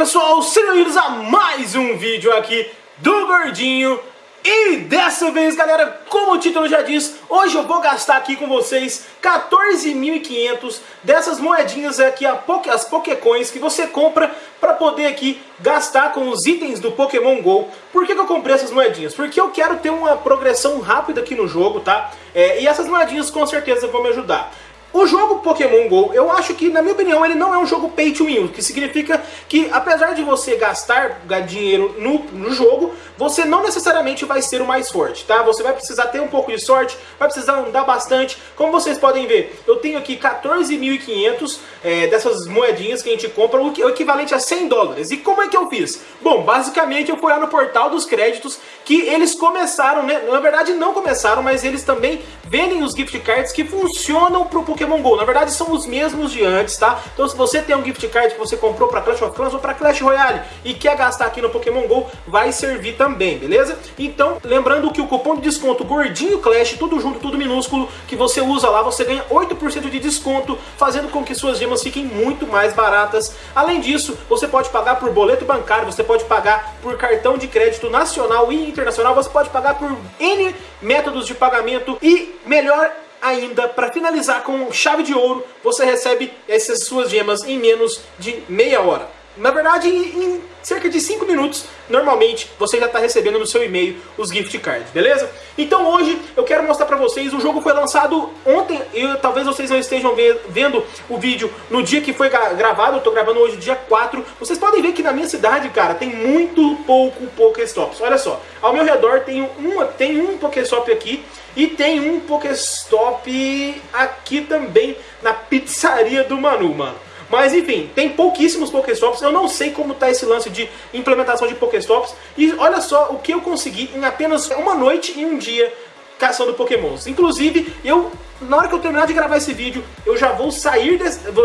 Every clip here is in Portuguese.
pessoal, sejam bem-vindos a mais um vídeo aqui do Gordinho E dessa vez galera, como o título já diz, hoje eu vou gastar aqui com vocês 14.500 dessas moedinhas aqui, as Pokécoins que você compra para poder aqui gastar com os itens do Pokémon GO Por que, que eu comprei essas moedinhas? Porque eu quero ter uma progressão rápida aqui no jogo, tá? É, e essas moedinhas com certeza vão me ajudar o jogo Pokémon GO, eu acho que, na minha opinião, ele não é um jogo pay to win, o que significa que, apesar de você gastar dinheiro no, no jogo, você não necessariamente vai ser o mais forte, tá? Você vai precisar ter um pouco de sorte, vai precisar andar bastante. Como vocês podem ver, eu tenho aqui 14.500 é, dessas moedinhas que a gente compra, o, equivalente a 100 dólares. E como é que eu fiz? Bom, basicamente eu fui lá no portal dos créditos, que eles começaram, né? Na verdade não começaram, mas eles também vendem os gift cards que funcionam pro Pokémon Pokémon GO. Na verdade são os mesmos de antes, tá? Então se você tem um gift card que você comprou para Clash of Clans ou para Clash Royale e quer gastar aqui no Pokémon GO, vai servir também, beleza? Então, lembrando que o cupom de desconto Gordinho Clash, tudo junto, tudo minúsculo, que você usa lá, você ganha 8% de desconto, fazendo com que suas gemas fiquem muito mais baratas. Além disso, você pode pagar por boleto bancário, você pode pagar por cartão de crédito nacional e internacional, você pode pagar por N métodos de pagamento e melhor ainda, para finalizar com chave de ouro, você recebe essas suas gemas em menos de meia hora. Na verdade, em cerca de 5 minutos, normalmente, você já está recebendo no seu e-mail os gift cards, beleza? Então hoje eu quero mostrar para vocês, o jogo foi lançado ontem, e talvez vocês não estejam vendo o vídeo no dia que foi gravado, eu estou gravando hoje dia 4. Vocês podem ver que na minha cidade, cara, tem muito pouco Pokéstops. Olha só, ao meu redor tem, uma, tem um Pokéstop aqui, e tem um Pokéstop aqui também, na pizzaria do Manu, mano. Mas enfim, tem pouquíssimos Pokéstops, eu não sei como tá esse lance de implementação de Pokéstops. E olha só o que eu consegui em apenas uma noite e um dia caçando Pokémons. Inclusive, eu na hora que eu terminar de gravar esse vídeo, eu já vou sair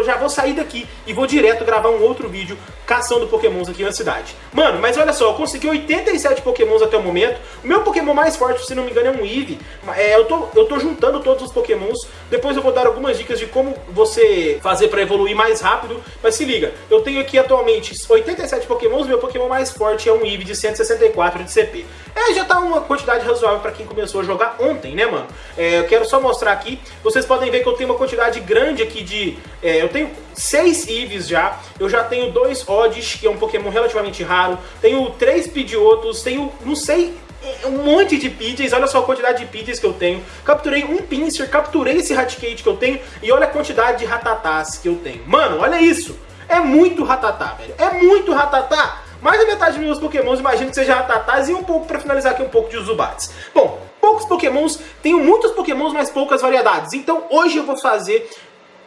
já vou sair daqui e vou direto gravar um outro vídeo caçando pokémons aqui na cidade. Mano, mas olha só, eu consegui 87 pokémons até o momento. O meu pokémon mais forte, se não me engano, é um Eevee. É, eu, tô, eu tô juntando todos os pokémons. Depois eu vou dar algumas dicas de como você fazer para evoluir mais rápido. Mas se liga, eu tenho aqui atualmente 87 pokémons. Meu pokémon mais forte é um Eevee de 164 de CP. É, já tá uma quantidade razoável para quem começou a jogar ontem, né, mano? É, eu quero só mostrar aqui vocês podem ver que eu tenho uma quantidade grande aqui de... É, eu tenho seis Eevees já, eu já tenho dois Oddish, que é um Pokémon relativamente raro, tenho três Pidgeotos, tenho, não sei, um monte de Pidgeys, olha só a quantidade de Pidgeys que eu tenho. Capturei um Pinsir, capturei esse Raticate que eu tenho, e olha a quantidade de Ratatás que eu tenho. Mano, olha isso! É muito Ratatá, velho. É muito Ratatá! Mais da metade dos meus pokémons, imagino que seja Ratatás e um pouco, pra finalizar aqui, um pouco de Zubats. Bom, poucos pokémons, tenho muitos pokémons, mas poucas variedades. Então hoje eu vou fazer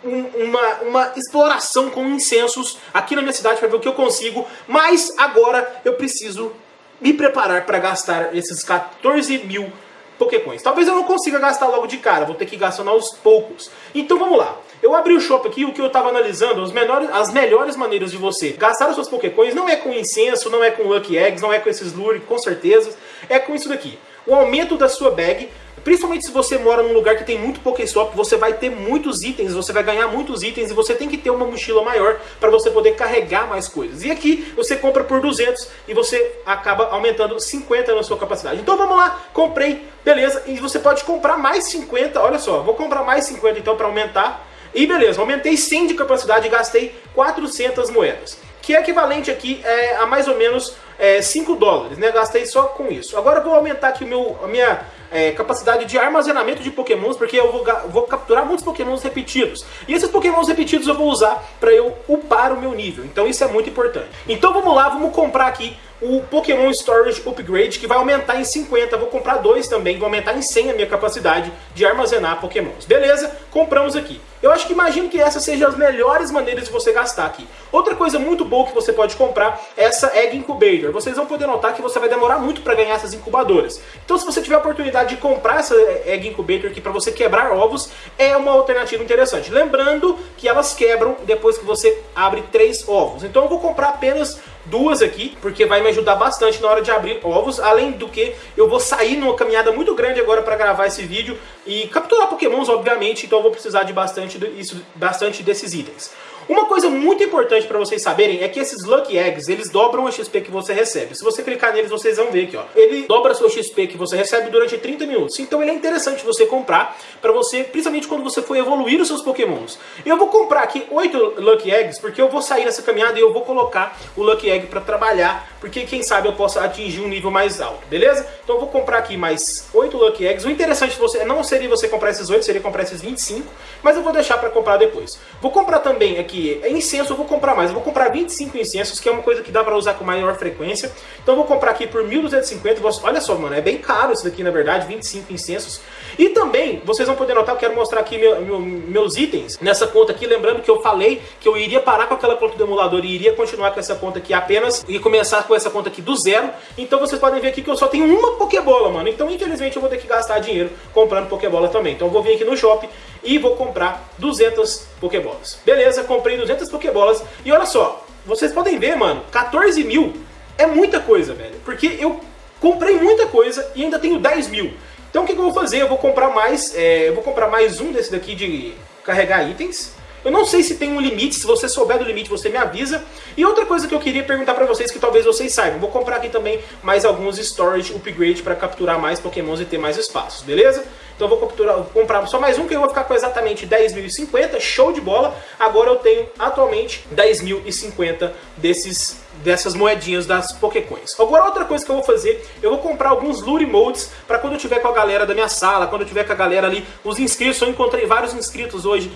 um, uma, uma exploração com incensos aqui na minha cidade para ver o que eu consigo. Mas agora eu preciso me preparar para gastar esses 14 mil Pokécoins. Talvez eu não consiga gastar logo de cara, vou ter que ir gastando aos poucos. Então vamos lá. Eu abri o shop aqui, o que eu estava analisando, as, menores, as melhores maneiras de você gastar os seus Pokécoins não é com incenso, não é com Lucky Eggs, não é com esses lure, com certeza, é com isso daqui. O aumento da sua bag, principalmente se você mora num lugar que tem muito Pokéstop, você vai ter muitos itens, você vai ganhar muitos itens e você tem que ter uma mochila maior para você poder carregar mais coisas. E aqui você compra por 200 e você acaba aumentando 50 na sua capacidade. Então vamos lá, comprei, beleza, e você pode comprar mais 50, olha só, vou comprar mais 50 então para aumentar e beleza, aumentei 100 de capacidade e gastei 400 moedas. Que é equivalente aqui é, a mais ou menos é, 5 dólares, né? Gastei só com isso. Agora eu vou aumentar aqui o meu, a minha é, capacidade de armazenamento de pokémons, porque eu vou, vou, capturar muitos pokémons repetidos. E esses pokémons repetidos eu vou usar para eu upar o meu nível. Então isso é muito importante. Então vamos lá, vamos comprar aqui o Pokémon Storage Upgrade, que vai aumentar em 50, vou comprar dois também, vou aumentar em 100 a minha capacidade de armazenar Pokémons. Beleza? Compramos aqui. Eu acho que imagino que essas sejam as melhores maneiras de você gastar aqui. Outra coisa muito boa que você pode comprar é essa Egg Incubator. Vocês vão poder notar que você vai demorar muito para ganhar essas incubadoras. Então se você tiver a oportunidade de comprar essa Egg Incubator aqui para você quebrar ovos, é uma alternativa interessante. Lembrando que elas quebram depois que você abre três ovos. Então eu vou comprar apenas duas aqui, porque vai me ajudar bastante na hora de abrir ovos, além do que eu vou sair numa caminhada muito grande agora para gravar esse vídeo e capturar pokémons, obviamente, então eu vou precisar de bastante, isso, bastante desses itens. Uma coisa muito importante para vocês saberem é que esses Lucky Eggs, eles dobram a XP que você recebe. Se você clicar neles, vocês vão ver aqui, ó. Ele dobra a sua XP que você recebe durante 30 minutos. Então ele é interessante você comprar para você, principalmente quando você for evoluir os seus pokémons. Eu vou comprar aqui 8 Lucky Eggs, porque eu vou sair nessa caminhada e eu vou colocar o Lucky Egg para trabalhar, porque quem sabe eu possa atingir um nível mais alto, beleza? Então eu vou comprar aqui mais 8 Lucky Eggs. O interessante você não seria você comprar esses 8, seria comprar esses 25, mas eu vou deixar para comprar depois. Vou comprar também aqui incenso eu vou comprar mais. Eu vou comprar 25 incensos, que é uma coisa que dá pra usar com maior frequência. Então eu vou comprar aqui por 1.250. Olha só, mano, é bem caro isso daqui, na verdade, 25 incensos. E também, vocês vão poder notar, eu quero mostrar aqui meu, meu, meus itens nessa conta aqui. Lembrando que eu falei que eu iria parar com aquela conta do emulador e iria continuar com essa conta aqui apenas e começar com essa conta aqui do zero. Então vocês podem ver aqui que eu só tenho uma Pokébola, mano. Então, infelizmente, eu vou ter que gastar dinheiro comprando Pokébola também. Então eu vou vir aqui no shopping e vou comprar 200 Pokébolas. Beleza, comprei 200 Pokébolas e olha só, vocês podem ver, mano, 14 mil é muita coisa, velho. Porque eu comprei muita coisa e ainda tenho 10 mil. Então o que, que eu vou fazer? Eu vou comprar mais, é, eu vou comprar mais um desse daqui de carregar itens. Eu não sei se tem um limite, se você souber do limite você me avisa. E outra coisa que eu queria perguntar pra vocês, que talvez vocês saibam, vou comprar aqui também mais alguns storage upgrade para capturar mais pokémons e ter mais espaços, beleza? Então eu vou capturar, comprar só mais um que eu vou ficar com exatamente 10.050, show de bola. Agora eu tenho atualmente 10.050 desses dessas moedinhas das Pokécoins. Agora outra coisa que eu vou fazer, eu vou comprar alguns Lure Modes para quando eu tiver com a galera da minha sala, quando eu tiver com a galera ali, os inscritos, eu encontrei vários inscritos hoje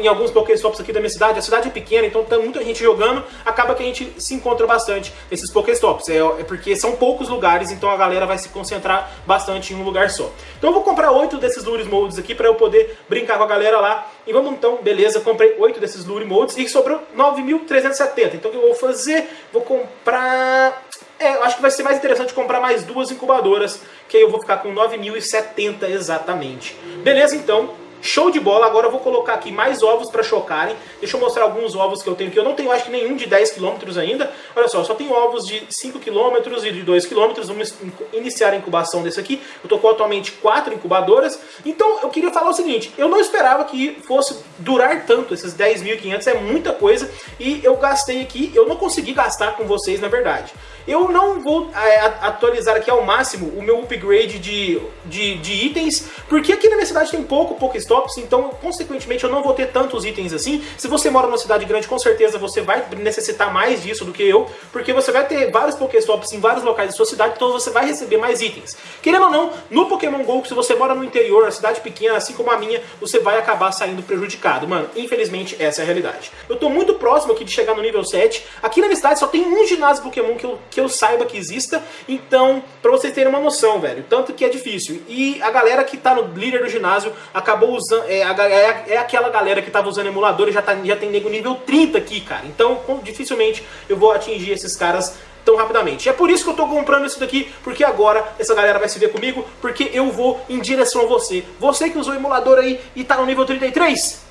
em alguns Pokéstops aqui da minha cidade, a cidade é pequena, então tem muita gente jogando, acaba que a gente se encontra bastante nesses Pokéstops, é, é porque são poucos lugares, então a galera vai se concentrar bastante em um lugar só. Então eu vou comprar oito desses Lure Modes aqui para eu poder brincar com a galera lá, e vamos então, beleza, comprei oito desses Lure Modes e sobrou 9.370, então o que eu vou fazer? Vou comprar... É, acho que vai ser mais interessante comprar mais duas incubadoras, que aí eu vou ficar com 9.070 exatamente. Beleza, então, Show de bola, agora eu vou colocar aqui mais ovos para chocarem. Deixa eu mostrar alguns ovos que eu tenho aqui. Eu não tenho, acho que nenhum de 10 km ainda. Olha só, só tenho ovos de 5 km e de 2 km. Vamos iniciar a incubação desse aqui. Eu estou com atualmente 4 incubadoras. Então, eu queria falar o seguinte. Eu não esperava que fosse durar tanto. Esses 10.500 é muita coisa. E eu gastei aqui, eu não consegui gastar com vocês, na verdade. Eu não vou é, atualizar aqui ao máximo o meu upgrade de, de, de itens. Porque aqui na minha cidade tem pouco, Pokéstops, então, consequentemente, eu não vou ter tantos itens assim. Se você mora numa cidade grande, com certeza você vai necessitar mais disso do que eu, porque você vai ter vários Pokéstops em vários locais da sua cidade, então você vai receber mais itens. Querendo ou não, no Pokémon GO, se você mora no interior, a cidade pequena, assim como a minha, você vai acabar saindo prejudicado. Mano, infelizmente, essa é a realidade. Eu tô muito próximo aqui de chegar no nível 7. Aqui na minha cidade só tem um ginásio Pokémon que eu, que eu saiba que exista, então, pra vocês terem uma noção, velho, tanto que é difícil. E a galera que tá no líder do ginásio acabou usando, é, é, é aquela galera que tava usando emulador e já, tá, já tem nego nível 30 aqui, cara. Então, dificilmente eu vou atingir esses caras tão rapidamente. É por isso que eu tô comprando isso daqui, porque agora essa galera vai se ver comigo, porque eu vou em direção a você. Você que usou o emulador aí e tá no nível 33,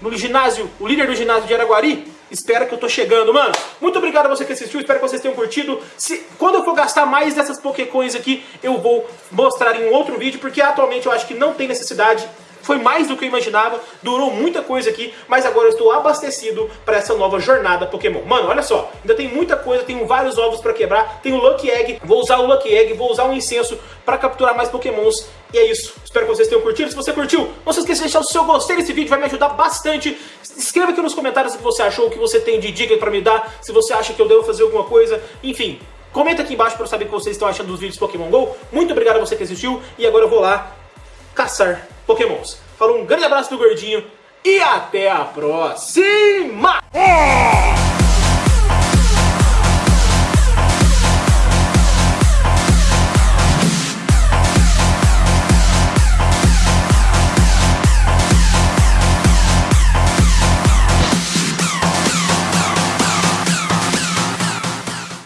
no ginásio, o líder do ginásio de Araguari, espera que eu tô chegando, mano. Muito obrigado a você que assistiu, espero que vocês tenham curtido. Se, quando eu for gastar mais dessas Pokécoins aqui, eu vou mostrar em um outro vídeo, porque atualmente eu acho que não tem necessidade foi mais do que eu imaginava, durou muita coisa aqui, mas agora eu estou abastecido para essa nova jornada Pokémon. Mano, olha só, ainda tem muita coisa, tenho vários ovos para quebrar, tenho Lucky Egg, vou usar o Lucky Egg, vou usar um incenso para capturar mais Pokémons. E é isso, espero que vocês tenham curtido. Se você curtiu, não se esqueça de deixar o seu gostei desse vídeo, vai me ajudar bastante. Escreva aqui nos comentários o que você achou, o que você tem de dica para me dar, se você acha que eu devo fazer alguma coisa, enfim. Comenta aqui embaixo para eu saber o que vocês estão achando dos vídeos Pokémon GO. Muito obrigado a você que assistiu e agora eu vou lá caçar pokémons. Falou um grande abraço do Gordinho e até a próxima! É!